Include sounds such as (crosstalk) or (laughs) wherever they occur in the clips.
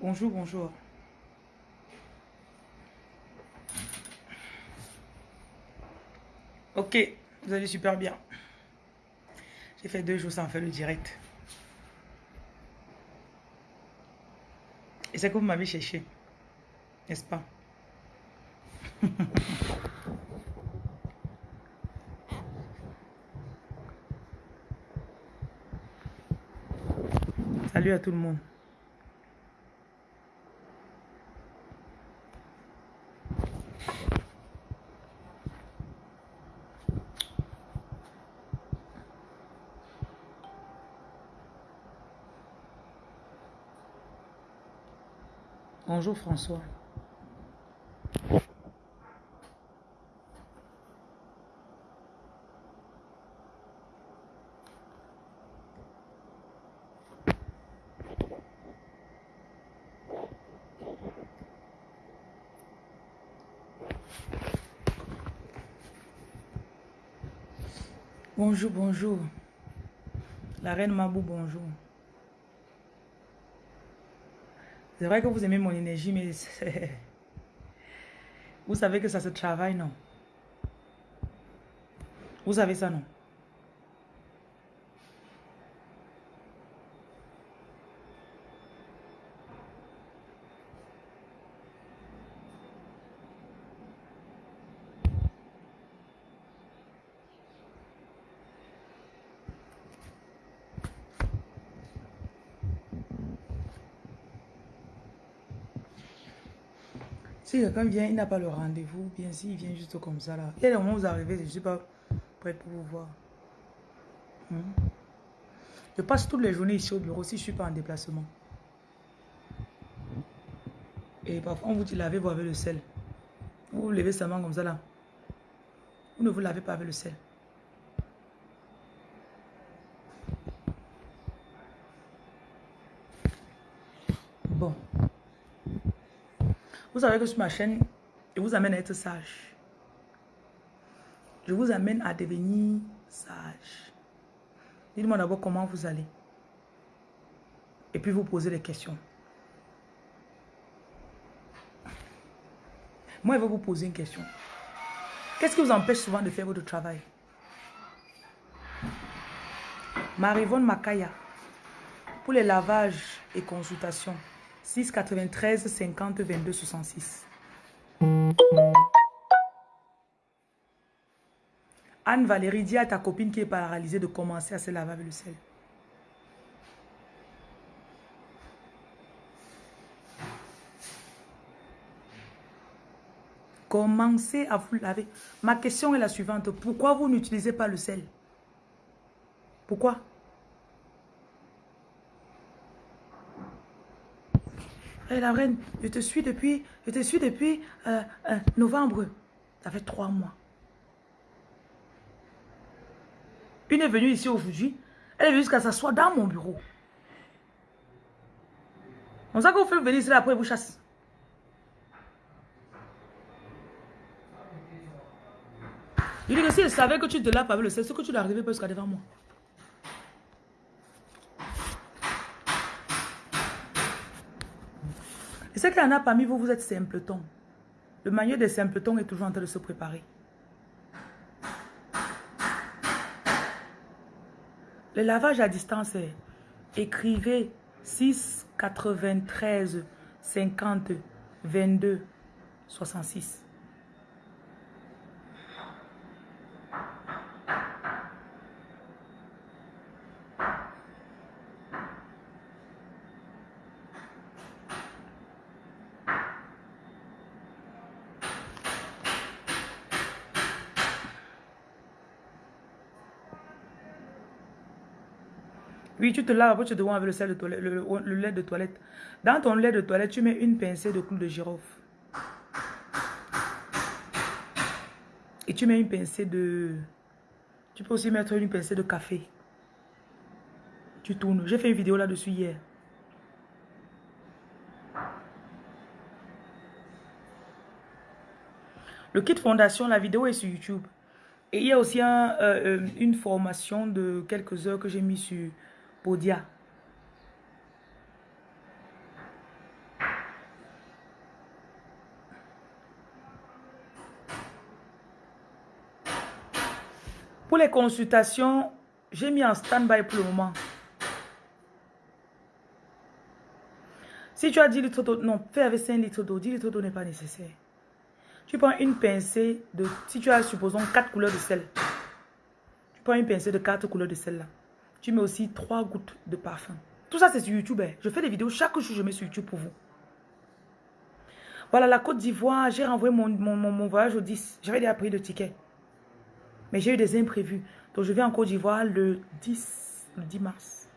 Bonjour, bonjour. Ok, vous allez super bien. J'ai fait deux jours sans faire le direct. Et c'est que vous m'avez cherché. N'est-ce pas? (laughs) Salut à tout le monde. Bonjour François. Bonjour, bonjour. La reine Mabou, bonjour. C'est vrai que vous aimez mon énergie, mais vous savez que ça se travaille, non? Vous savez ça, non? Si quelqu'un vient, il n'a pas le rendez-vous, bien s'il vient juste comme ça là. Il y a des moments où vous arrivez, je ne suis pas prête pour vous voir. Hmm? Je passe toutes les journées ici au bureau si je ne suis pas en déplacement. Et parfois on vous dit lavez-vous avec le sel. Vous vous levez seulement comme ça là. Vous ne vous lavez pas avec le sel. Bon. Vous savez que sur ma chaîne, je vous amène à être sage. Je vous amène à devenir sage. Dites-moi d'abord comment vous allez. Et puis vous posez des questions. Moi, je vais vous poser une question. Qu'est-ce qui vous empêche souvent de faire votre travail? Marivonne Makaya, pour les lavages et consultations, 6 93 50 22 66. Anne-Valérie, dis à ta copine qui est paralysée de commencer à se laver avec le sel. Commencez à vous laver. Ma question est la suivante. Pourquoi vous n'utilisez pas le sel? Pourquoi? La reine, je te suis depuis, je te suis depuis euh, euh, novembre. Ça fait trois mois. Une est venue ici aujourd'hui. Elle est venue jusqu'à s'asseoir dans mon bureau. On sait que vous faites venir ici après vous chasse. Je dis que si elle savait que tu te laves pas le c'est ce que tu dois arriver jusqu'à devant moi. Et c'est qu'il y en a parmi vous, vous êtes simpleton. Le manuel des simpletons est toujours en train de se préparer. Le lavage à distance est écrivez 6 93 50 22 66. Oui, tu te laves, après tu te avec le, sel de toilette, le, lait de toilette. Dans ton lait de toilette, tu mets une pincée de clou de girofle. Et tu mets une pincée de... Tu peux aussi mettre une pincée de café. Tu tournes. J'ai fait une vidéo là-dessus hier. Le kit fondation, la vidéo est sur YouTube. Et il y a aussi euh, euh, une formation de quelques heures que j'ai mis sur Podia. Pour les consultations, j'ai mis en stand-by pour le moment. Si tu as 10 litres d'eau, non, fais avec 5 litres d'eau. 10 litres d'eau n'est pas nécessaire. Tu prends une pincée de, si tu as, supposons, 4 couleurs de sel. Tu prends une pincée de 4 couleurs de sel là. Tu mets aussi 3 gouttes de parfum. Tout ça, c'est sur YouTube. Hein. Je fais des vidéos chaque jour, je mets sur YouTube pour vous. Voilà, la Côte d'Ivoire, j'ai renvoyé mon, mon, voyage au 10. J'avais déjà pris le ticket. Mais j'ai eu des imprévus. Donc, je vais en Côte d'Ivoire le 10, le 10 mars.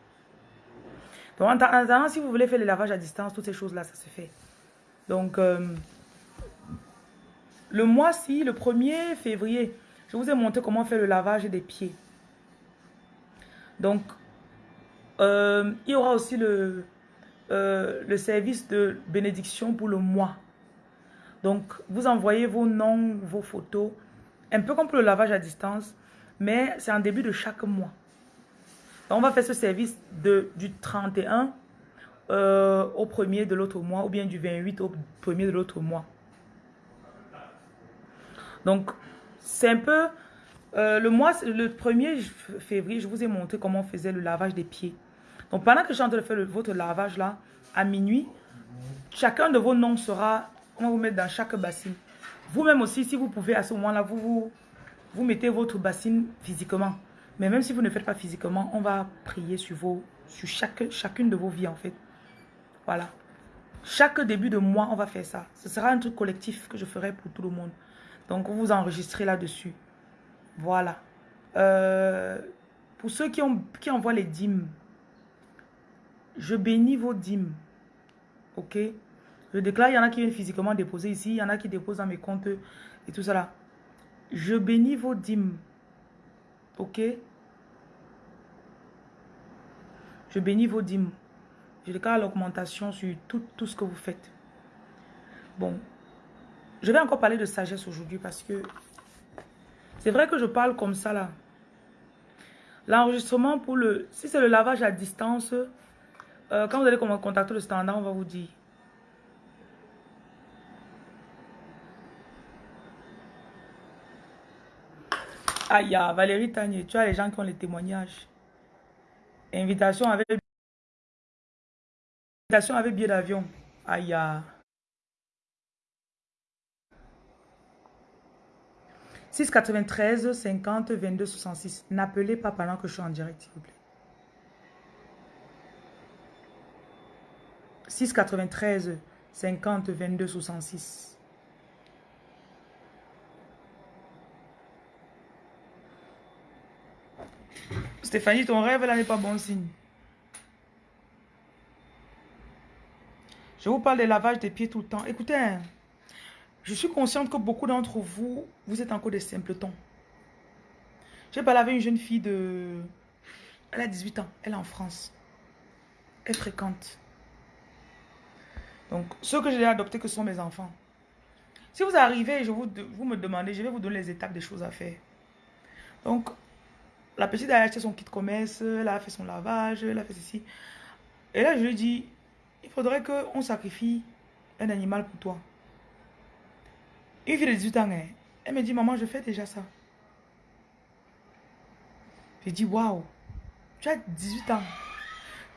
Donc, en attendant, si vous voulez faire le lavage à distance, toutes ces choses-là, ça se fait. Donc, euh, le mois-ci, le 1er février, je vous ai montré comment faire le lavage des pieds. Donc, euh, il y aura aussi le, euh, le service de bénédiction pour le mois. Donc, vous envoyez vos noms, vos photos, un peu comme pour le lavage à distance, mais c'est en début de chaque mois. On va faire ce service du 31 euh, au premier de l'autre mois, ou bien du 28 au premier de l'autre mois. Donc, c'est un peu... le mois, le 1er février, je vous ai montré comment on faisait le lavage des pieds. Donc, pendant que je suis en train de faire votre lavage là, à minuit, chacun de vos noms sera, on va vous mettre dans chaque bassine. Vous-même aussi, si vous pouvez, à ce moment-là, vous, vous, vous mettez votre bassine physiquement. Mais même si vous ne faites pas physiquement, on va prier sur, vos, sur chaque, chacune de vos vies, en fait. Voilà. Chaque début de mois, on va faire ça. Ce sera un truc collectif que je ferai pour tout le monde. Donc, vous vous enregistrez là-dessus. Voilà. Euh, pour ceux qui, ont, qui envoient les dîmes, je bénis vos dîmes. Ok? Je déclare, il y en a qui viennent physiquement déposer ici, il y en a qui déposent dans mes comptes et tout là. Je bénis vos dîmes. Ok? Je bénis vos dîmes. Je déclare l'augmentation sur tout, tout ce que vous faites. Bon. Je vais encore parler de sagesse aujourd'hui parce que c'est vrai que je parle comme ça là. L'enregistrement pour le... Si c'est le lavage à distance, euh, quand vous allez contacter le standard, on va vous dire. Aïe, Valérie Tanier, tu as les gens qui ont les témoignages. Invitation avec, Invitation avec billet d'avion. Aïe. 693 50 22 66. N'appelez pas pendant que je suis en direct, s'il vous plaît. 693 50 22 66. Stéphanie, ton rêve là n'est pas bon signe. Je vous parle des lavages des pieds tout le temps. Écoutez, hein, je suis consciente que beaucoup d'entre vous, vous êtes encore des simpletons. J'ai parlé avec une jeune fille de... Elle a 18 ans, elle est en France. Elle fréquente. Donc, ceux que j'ai adoptés, que sont mes enfants. Si vous arrivez et je vous, me demandez, je vais vous donner les étapes des choses à faire. Donc, la petite a acheté son kit commerce, elle a fait son lavage, elle a fait ceci. Et là, je lui dis, il faudrait qu'on sacrifie un animal pour toi. Une fille de 18 ans, hein. elle me dit, maman, je fais déjà ça. J'ai dit, waouh, tu as 18 ans.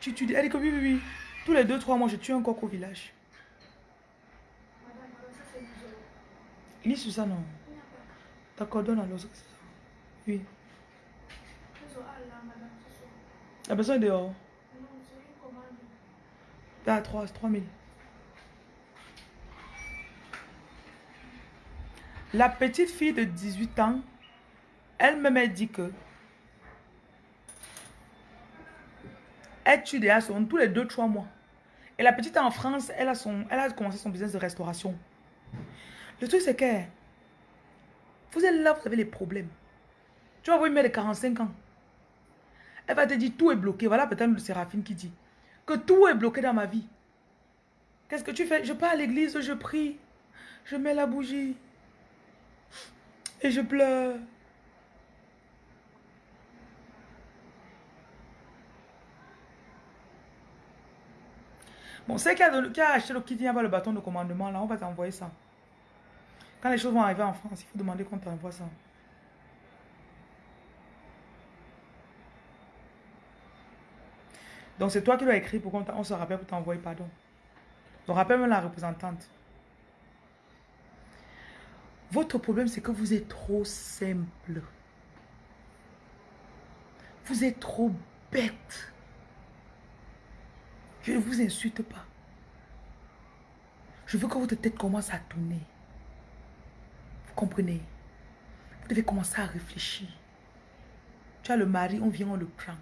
Tu, tu, elle dit que oui, oui, oui. Tous les 2-3 mois, je tue un coq au village. Lis sur ça, non D'accord, donne alors. Oui. La personne est dehors. T'as 3, 3 000. La petite fille de 18 ans, elle me dit que elle tue déjà son, tous les 2-3 mois. Et la petite en France, elle a, son, elle a commencé son business de restauration. Le truc, c'est que vous êtes là, vous avez les problèmes. Tu vas voir une mère de 45 ans. Elle va te dire tout est bloqué. Voilà peut-être le Séraphine qui dit que tout est bloqué dans ma vie. Qu'est-ce que tu fais? Je pars à l'église, je prie, je mets la bougie et je pleure. Bon, c'est qui a, acheté le kit, il n'y a le bâton de commandement, là, on va t'envoyer ça. Quand les choses vont arriver en France, il faut demander qu'on t'envoie ça. Donc, c'est toi qui dois écrit pour qu'on se rappelle pour t'envoyer, pardon. Donc, rappelle-moi la représentante. Votre problème, c'est que vous êtes trop simple. Vous êtes trop bête. Je ne vous insulte pas. Je veux que votre tête commence à tourner. Vous comprenez? Vous devez commencer à réfléchir. Tu as le mari, on vient, on le prend.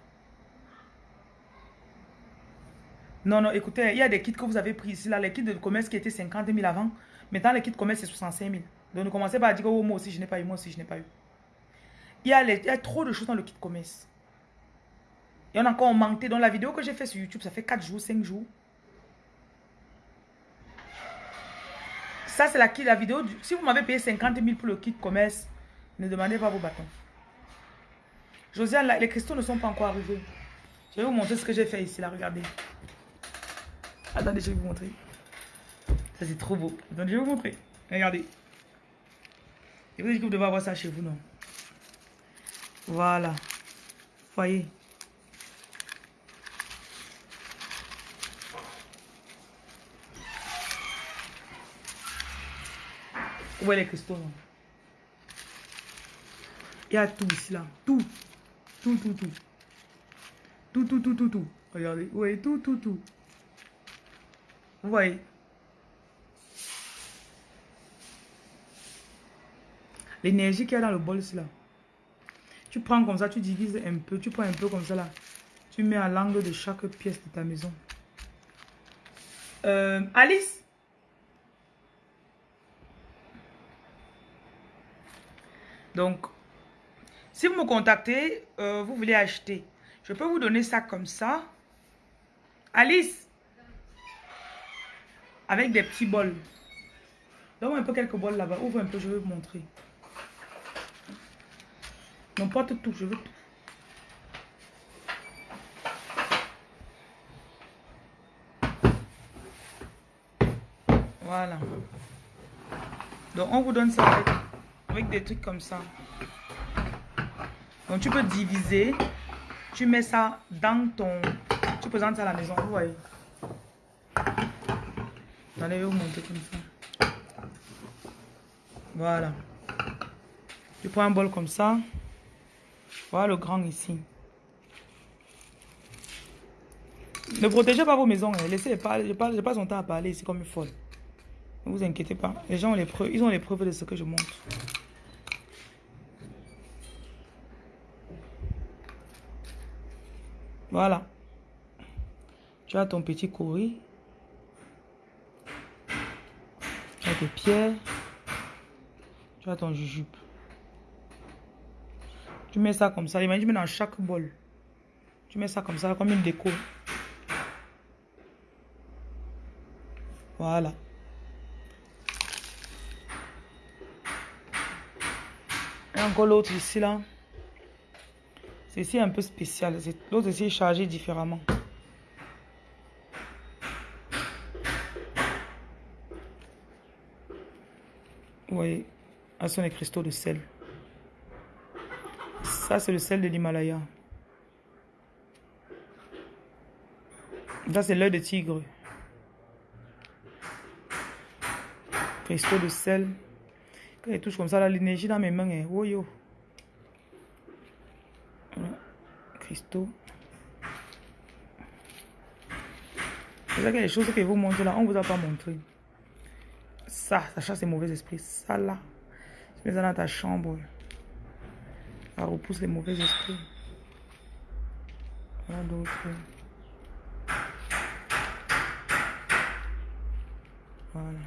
Non, non, écoutez, il y a des kits que vous avez pris ici, là, les kits de commerce qui étaient 50 000 avant. Maintenant, les kits de commerce, c'est 65 000. Donc, ne commencez pas à dire, oh, moi aussi, je n'ai pas eu, moi aussi, je n'ai pas eu. Il y, a trop de choses dans le kit commerce. Il y en a encore augmenté. Dans la vidéo que j'ai fait sur YouTube, ça fait 4 jours, 5 jours. Ça, c'est la, la vidéo. si vous m'avez payé 50 000 pour le kit commerce, ne demandez pas vos bâtons. Josiane, les cristaux ne sont pas encore arrivés. Je vais vous montrer ce que j'ai fait ici, là, regardez. Attendez, je vais vous montrer. Ça, c'est trop beau. Je vais vous montrer. Regardez. Et vous que vous devez avoir ça chez vous, non Voilà. Voyez. Où est les cristaux, non? Il y a tout ici, là. Tout. Tout, tout, tout. Tout, tout, tout, tout, tout. Regardez. Oui, tout, tout, tout. Vous voyez? L'énergie qu'il y a dans le bol, c'est là. Tu prends comme ça, tu divises un peu. Tu prends un peu comme ça, là. Tu mets à l'angle de chaque pièce de ta maison. Euh, Alice Donc, si vous me contactez, euh, vous voulez acheter, je peux vous donner ça comme ça. Alice Avec des petits bols. Donne-moi un peu quelques bols là-bas. Ouvre un peu, je vais vous montrer. Pas tout, je veux tout. Voilà. Donc, on vous donne ça avec avec des trucs comme ça. Donc tu peux diviser, tu mets ça dans ton... Tu présentes ça à la maison, vous voyez. Allez, vous monter comme ça. Voilà. Tu prends un bol comme ça. Voilà le grand ici. Ne protégez pas vos maisons. Hein. Laissez parler. Je passe, je passe son temps à parler ici comme une folle. Ne vous inquiétez pas. Les gens ont les preuves. Ils ont les preuves de ce que je montre. Voilà. Tu as ton petit courri. Tu as tes pierres. Tu as ton jujube. Tu mets ça comme ça. Imagine dans chaque bol. Tu mets ça comme ça, comme une déco. Voilà. Et encore l'autre ici, là. Ceci est un peu spécial. L'autre aussi est chargé différemment. Vous voyez, ce sont les cristaux de sel. Ça, c'est le sel de l'Himalaya. Ça, c'est l'œil de tigre. Cristaux de sel. Quand il touche comme ça, l'énergie dans mes mains est... Oh yo. cristaux. C'est a des choses que vous montrez là, on vous a pas montré. Ça, ça chasse les mauvais esprits. Ça là, tu mets ça dans ta chambre. Ça repousse les mauvais esprits. Voilà d'autres. Voilà.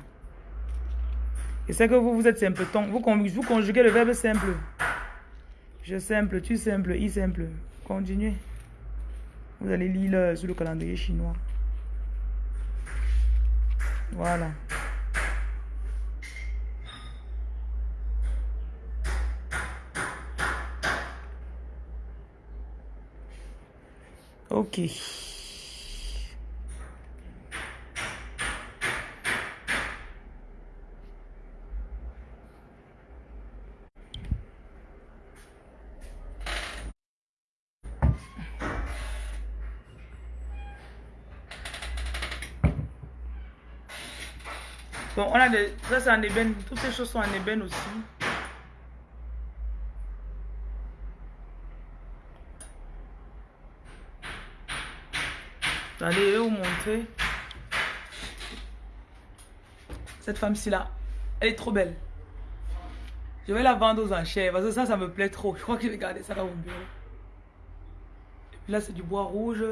Et c'est que vous, vous êtes simpleton. Vous, vous conjuguez le verbe simple. Je simple, tu simple, il simple. Continuez. Vous allez lire sur le calendrier chinois. Voilà. Ok. Bon, on a des... Ça, c'est en ébène. Toutes ces choses sont en ébène aussi. Allez, je vais vous montrer. Cette femme-ci là, elle est trop belle. Je vais la vendre aux enchères parce que ça, ça me plaît trop. Je crois que je vais garder ça dans mon bureau. Et puis là, c'est du bois rouge.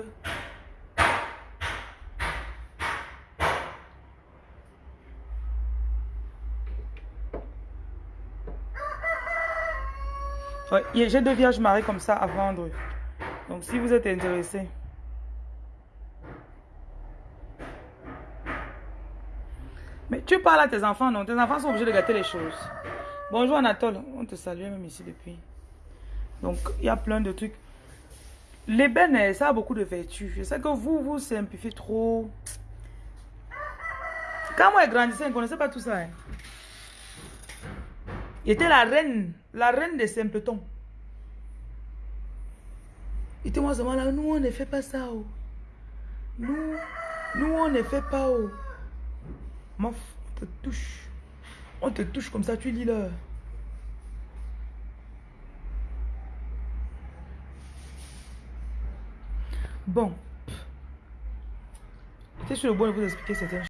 j'ai deux vierges mariées comme ça à vendre. Donc, si vous êtes intéressé. Tu parles à tes enfants, non? Tes enfants sont obligés de gâter les choses. Bonjour Anatole, on te salue même ici depuis. Donc, il y a plein de trucs. L'ébène, ça a beaucoup de vertus. Je sais que vous, vous simplifiez trop. Quand moi, je grandissais, je ne connaissais pas tout ça. Hein. Il était la reine, la reine des simpletons. Il était moi, là, nous, on ne fait pas ça. Oh. Nous, nous, on ne fait pas. Oh. On te touche. On te touche comme ça, tu lis là. Bon. J'étais sur le bon de vous expliquer certaines